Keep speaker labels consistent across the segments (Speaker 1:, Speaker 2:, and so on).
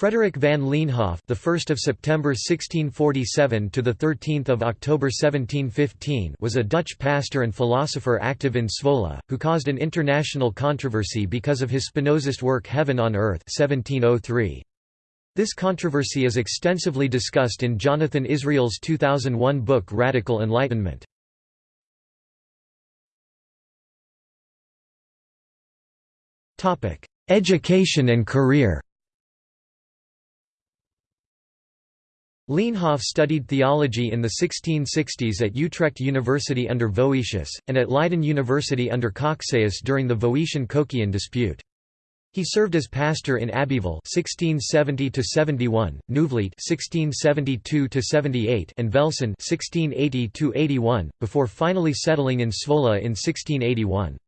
Speaker 1: Frederick van Leenhoff, the 1st of September 1647 to the 13th of October 1715, was a Dutch pastor and philosopher active in Zwolle, who caused an international controversy because of his Spinozist work Heaven on Earth 1703. This controversy is extensively discussed in Jonathan Israel's 2001 book Radical Enlightenment. Topic: Education and career Leenhoff studied theology in the 1660s at Utrecht University under Voetius, and at Leiden University under Cocceius during the Voetian-Cocceian dispute. He served as pastor in Abbeville (1670–71), Nieuwvliet (1672–78), and Velsen (1680–81), before finally settling in Zwolle in 1681.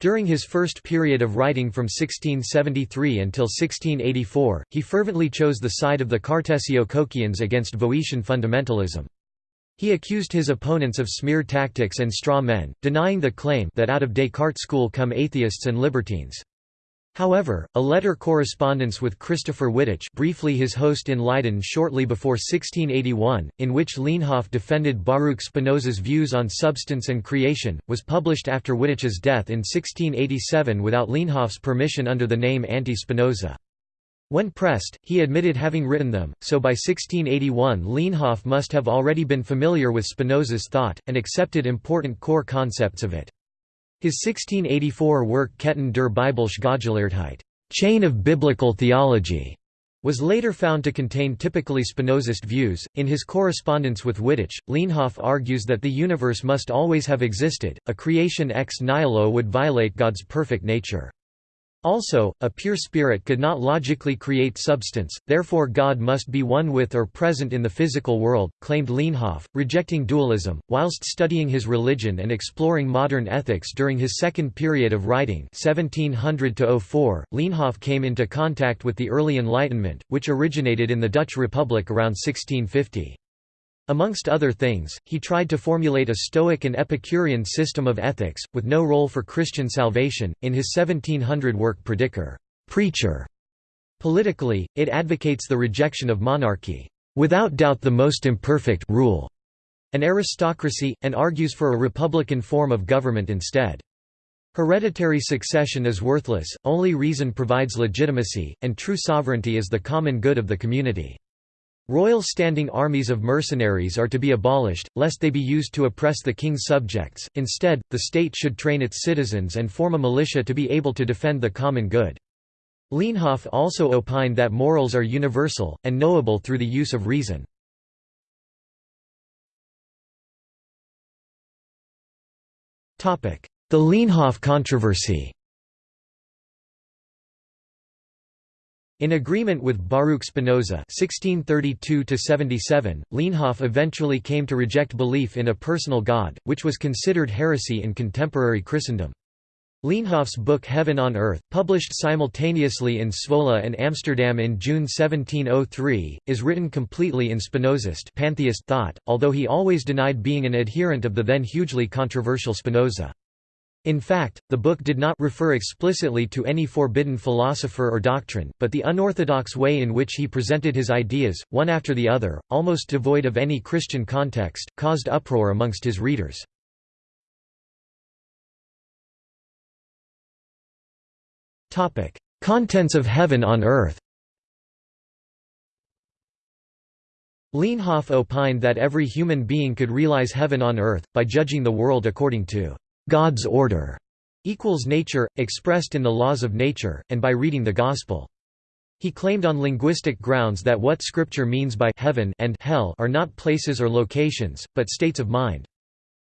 Speaker 1: During his first period of writing from 1673 until 1684, he fervently chose the side of the Cartesio-Cocceians against Voetian fundamentalism. He accused his opponents of smear tactics and straw men, denying the claim that out of Descartes' school come atheists and libertines. However, a letter correspondence with Christopher Wittich briefly his host in Leiden shortly before 1681, in which Leenhoff defended Baruch Spinoza's views on substance and creation, was published after Wittich's death in 1687 without Leenhoff's permission under the name Anti-Spinoza. When pressed, he admitted having written them, so by 1681 Leenhoff must have already been familiar with Spinoza's thought, and accepted important core concepts of it. His 1684 work Ketten der Godsgeleerdheid chain of biblical theology, was later found to contain typically Spinozist views. In his correspondence with Wittich, Leenhoff argues that the universe must always have existed, a creation ex nihilo would violate God's perfect nature. Also, a pure spirit could not logically create substance, therefore God must be one with or present in the physical world, claimed Leenhoff, rejecting dualism. Whilst studying his religion and exploring modern ethics during his second period of writing 1700 Leenhoff came into contact with the early Enlightenment, which originated in the Dutch Republic around 1650. Amongst other things, he tried to formulate a Stoic and Epicurean system of ethics, with no role for Christian salvation, in his 1700 work Prediker preacher". Politically, it advocates the rejection of monarchy, "...without doubt the most imperfect rule", an aristocracy, and argues for a republican form of government instead. Hereditary succession is worthless, only reason provides legitimacy, and true sovereignty is the common good of the community. Royal standing armies of mercenaries are to be abolished, lest they be used to oppress the king's subjects, instead, the state should train its citizens and form a militia to be able to defend the common good. Leenhoff also opined that morals are universal, and knowable through the use of reason. The Leenhoff controversy In agreement with Baruch Spinoza (1632–77), Leenhoff eventually came to reject belief in a personal God, which was considered heresy in contemporary Christendom. Leenhoff's book Heaven on Earth, published simultaneously in Zwolle and Amsterdam in June 1703, is written completely in Spinozist pantheist thought, although he always denied being an adherent of the then hugely controversial Spinoza. In fact, the book did not refer explicitly to any forbidden philosopher or doctrine, but the unorthodox way in which he presented his ideas, one after the other, almost devoid of any Christian context, caused uproar amongst his readers. Contents of Heaven on Earth Leenhoff opined that every human being could realize heaven on earth, by judging the world according to God's order equals nature, expressed in the laws of nature, and by reading the Gospel. He claimed on linguistic grounds that what Scripture means by heaven and hell are not places or locations, but states of mind.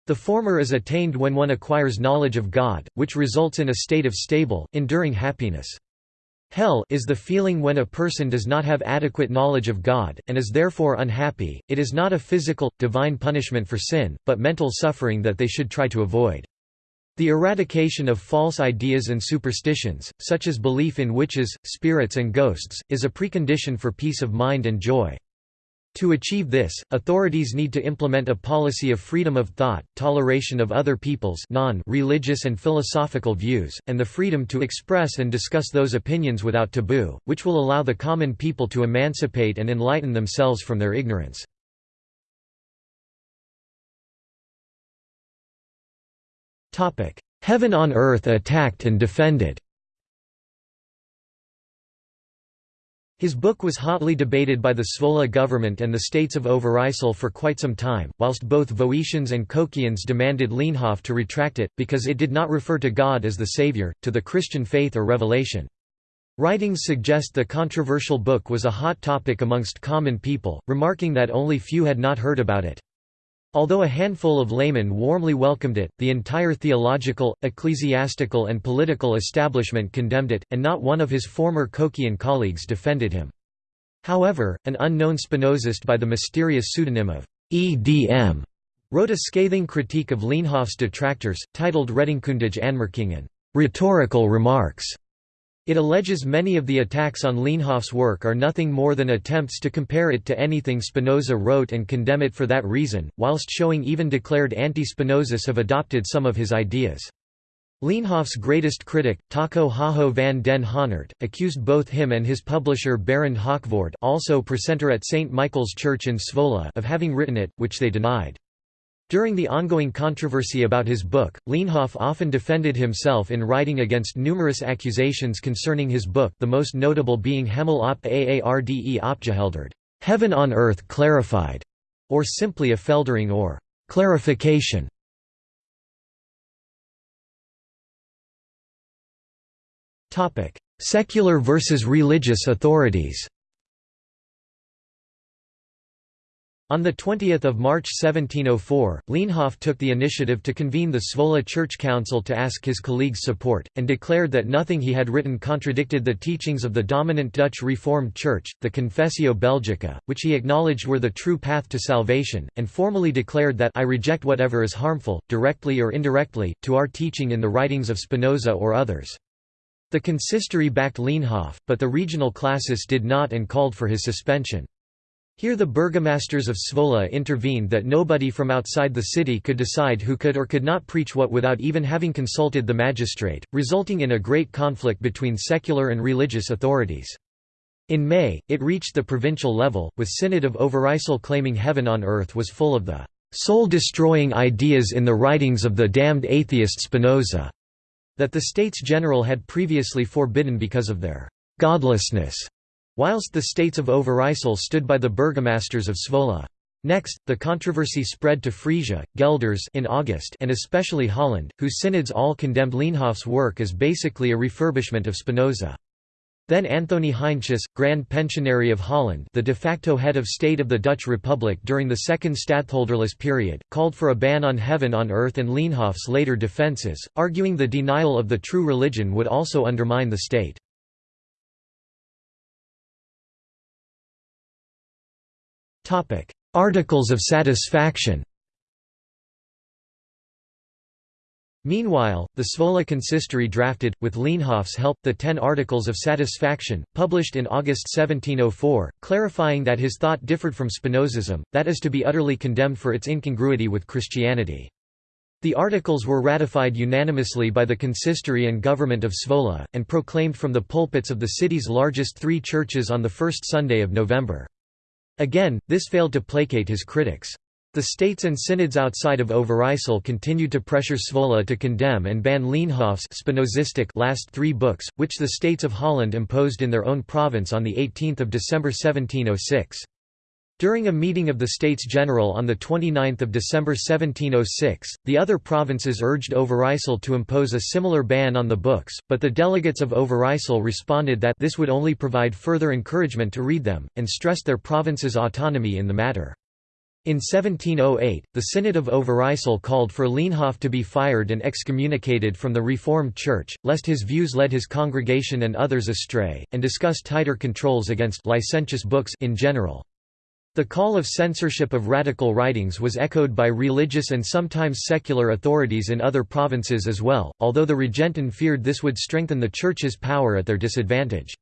Speaker 1: The former is attained when one acquires knowledge of God, which results in a state of stable, enduring happiness. Hell is the feeling when a person does not have adequate knowledge of God, and is therefore unhappy. It is not a physical, divine punishment for sin, but mental suffering that they should try to avoid. The eradication of false ideas and superstitions, such as belief in witches, spirits and ghosts, is a precondition for peace of mind and joy. To achieve this, authorities need to implement a policy of freedom of thought, toleration of other people's non-religious and philosophical views, and the freedom to express and discuss those opinions without taboo, which will allow the common people to emancipate and enlighten themselves from their ignorance. Heaven on earth attacked and defended His book was hotly debated by the Zwolle government and the states of Overijssel for quite some time, whilst both Voetians and Cocceians demanded Leenhoff to retract it, because it did not refer to God as the Saviour, to the Christian faith or revelation. Writings suggest the controversial book was a hot topic amongst common people, remarking that only few had not heard about it. Although a handful of laymen warmly welcomed it, the entire theological, ecclesiastical and political establishment condemned it, and not one of his former Cocceian colleagues defended him. However, an unknown Spinozist by the mysterious pseudonym of E.D.M. wrote a scathing critique of Leenhoff's detractors, titled Redenkundige Aanmerkingen rhetorical remarks", it alleges many of the attacks on Leenhoff's work are nothing more than attempts to compare it to anything Spinoza wrote and condemn it for that reason, whilst showing even declared anti-Spinozists have adopted some of his ideas. Leenhoff's greatest critic, Taco Hajo van den Honert, accused both him and his publisher Barend Haakvoort also precentor at St. Michael's Church in Zwolle of having written it, which they denied. During the ongoing controversy about his book, Leenhoff often defended himself in writing against numerous accusations concerning his book the most notable being Hemel op Aarde opgehelderd Heaven on Earth Clarified, or simply Opheldering or clarification. Secular versus religious authorities On 20 March 1704, Leenhoff took the initiative to convene the Zwolle Church Council to ask his colleagues' support, and declared that nothing he had written contradicted the teachings of the dominant Dutch Reformed Church, the Confessio Belgica, which he acknowledged were the true path to salvation, and formally declared that I reject whatever is harmful, directly or indirectly, to our teaching in the writings of Spinoza or others. The consistory backed Leenhoff, but the regional classis did not and called for his suspension. Here the burgomasters of Zwolle intervened that nobody from outside the city could decide who could or could not preach what without even having consulted the magistrate, resulting in a great conflict between secular and religious authorities. In May, it reached the provincial level, with Synod of Overijssel claiming heaven on earth was full of the soul-destroying ideas in the writings of the damned atheist Spinoza, that the States General had previously forbidden because of their godlessness. Whilst the states of Overijssel stood by the burgomasters of Zwolle. Next, the controversy spread to Frisia, Gelders in August and especially Holland, whose synods all condemned Leenhoff's work as basically a refurbishment of Spinoza. Then Anthony Heinsius, Grand Pensionary of Holland the de facto head of state of the Dutch Republic during the Second Stadtholderless period, called for a ban on heaven on earth and Leenhoff's later defences, arguing the denial of the true religion would also undermine the state. Articles of satisfaction Meanwhile, the Zwolle consistory drafted, with Leenhoff's help, the Ten Articles of Satisfaction, published in August 1704, clarifying that his thought differed from Spinozism, that is to be utterly condemned for its incongruity with Christianity. The articles were ratified unanimously by the consistory and government of Zwolle, and proclaimed from the pulpits of the city's largest three churches on the first Sunday of November. Again, this failed to placate his critics. The states and synods outside of Overijssel continued to pressure Zwolle to condemn and ban Leenhoff's Spinozistic last three books, which the states of Holland imposed in their own province on 18 December 1706. During a meeting of the States General on 29 December 1706, the other provinces urged Overijssel to impose a similar ban on the books, but the delegates of Overijssel responded that this would only provide further encouragement to read them, and stressed their province's autonomy in the matter. In 1708, the Synod of Overijssel called for Leenhoff to be fired and excommunicated from the Reformed Church, lest his views led his congregation and others astray, and discussed tighter controls against licentious books in general. The call of censorship of radical writings was echoed by religious and sometimes secular authorities in other provinces as well, although the Regenten feared this would strengthen the Church's power at their disadvantage.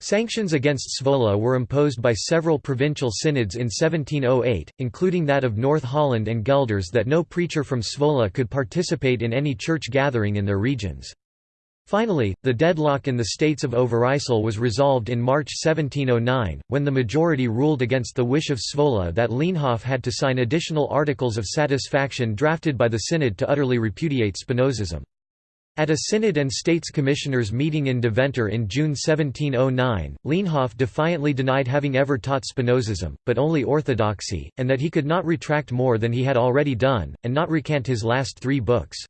Speaker 1: Sanctions against Zwolle were imposed by several provincial synods in 1708, including that of North Holland and Gelders that no preacher from Zwolle could participate in any church gathering in their regions. Finally, the deadlock in the states of Overijssel was resolved in March 1709, when the majority ruled against the wish of Zwolle that Leenhoff had to sign additional articles of satisfaction drafted by the synod to utterly repudiate Spinozism. At a synod and states commissioners meeting in Deventer in June 1709, Leenhoff defiantly denied having ever taught Spinozism, but only orthodoxy, and that he could not retract more than he had already done, and not recant his last three books.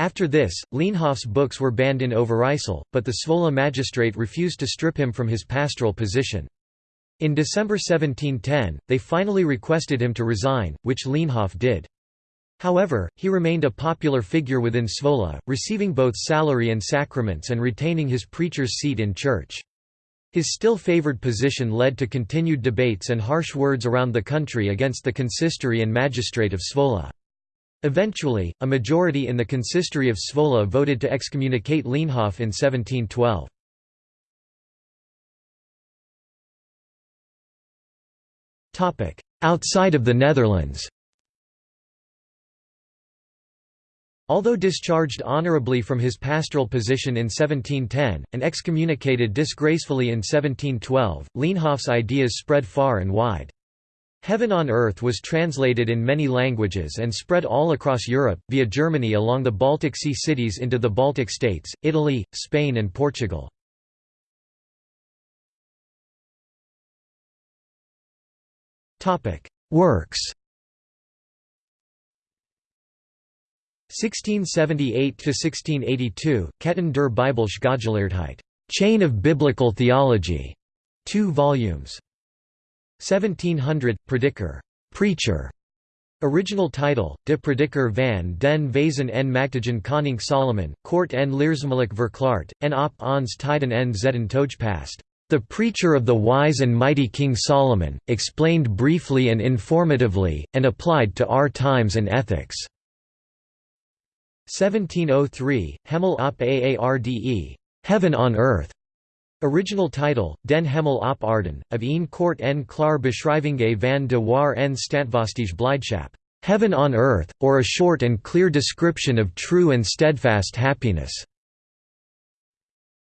Speaker 1: After this, Leenhoff's books were banned in Overijssel, but the Zwolle magistrate refused to strip him from his pastoral position. In December 1710, they finally requested him to resign, which Leenhoff did. However, he remained a popular figure within Zwolle, receiving both salary and sacraments and retaining his preacher's seat in church. His still favored position led to continued debates and harsh words around the country against the consistory and magistrate of Zwolle. Eventually, a majority in the consistory of Zwolle voted to excommunicate Leenhoff in 1712. Outside of the Netherlands Although discharged honorably from his pastoral position in 1710, and excommunicated disgracefully in 1712, Leenhoff's ideas spread far and wide. Heaven on Earth was translated in many languages and spread all across Europe, via Germany along the Baltic Sea cities into the Baltic states, Italy, Spain and Portugal. Works 1678–1682, Ketten der Bibelsche Godsgeleerdheid, Chain of Biblical Theology, 2 volumes. 1700, Prediker, Preacher, Original title, De Prediker van den Wezen en Magtigen Koning Solomon, Kort en Leersmelijk verklaard, en op ons tijden en zeden toegepast. The Preacher of the Wise and Mighty King Solomon, explained briefly and informatively, and applied to our times and ethics. 1703, Hemel op Aarde, Heaven on Earth. Original title, Den Hemel op Aarden, of een kort en klaar beschrijving van de waar en standvastige blijdschap. Heaven on Earth, or a short and clear description of true and steadfast happiness.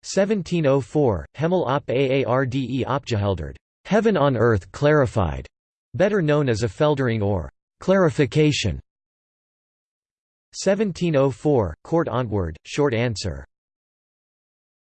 Speaker 1: 1704, Hemel op Aarde opgehelderd. Heaven on Earth clarified. Better known as opheldering or clarification. 1704, Kort Antwoord, short answer.